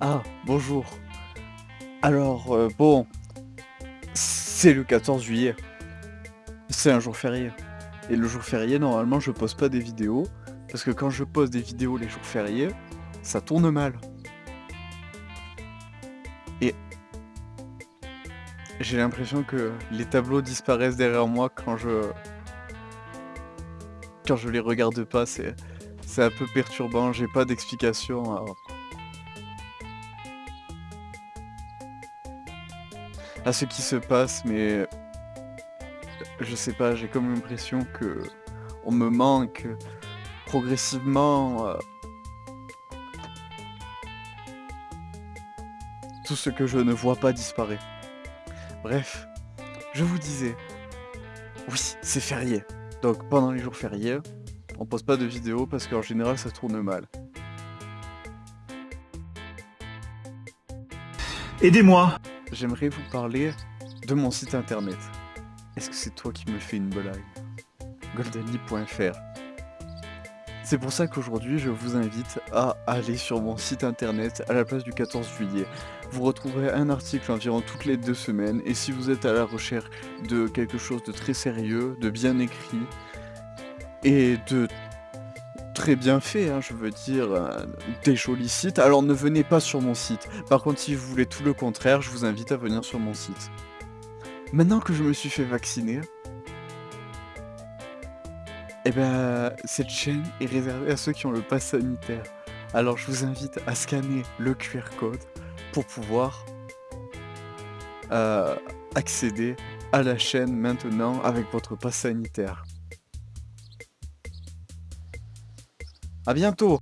Ah, bonjour. Alors, euh, bon, c'est le 14 juillet. C'est un jour férié. Et le jour férié, normalement, je poste pas des vidéos. Parce que quand je poste des vidéos les jours fériés, ça tourne mal. Et j'ai l'impression que les tableaux disparaissent derrière moi quand je quand je les regarde pas. C'est c'est un peu perturbant. J'ai pas d'explication. À ce qui se passe, mais je sais pas, j'ai comme l'impression que on me manque progressivement euh, tout ce que je ne vois pas disparaît. Bref, je vous disais, oui, c'est férié. Donc pendant les jours fériés, on poste pas de vidéos parce qu'en général ça tourne mal. Aidez-moi J'aimerais vous parler de mon site internet. Est-ce que c'est toi qui me fais une blague Goldenly.fr C'est pour ça qu'aujourd'hui je vous invite à aller sur mon site internet à la place du 14 juillet. Vous retrouverez un article environ toutes les deux semaines et si vous êtes à la recherche de quelque chose de très sérieux, de bien écrit et de très bien fait, hein, je veux dire, euh, des jolis sites, alors ne venez pas sur mon site. Par contre, si vous voulez tout le contraire, je vous invite à venir sur mon site. Maintenant que je me suis fait vacciner, eh ben, cette chaîne est réservée à ceux qui ont le pass sanitaire. Alors je vous invite à scanner le QR code pour pouvoir euh, accéder à la chaîne maintenant avec votre pass sanitaire. À bientôt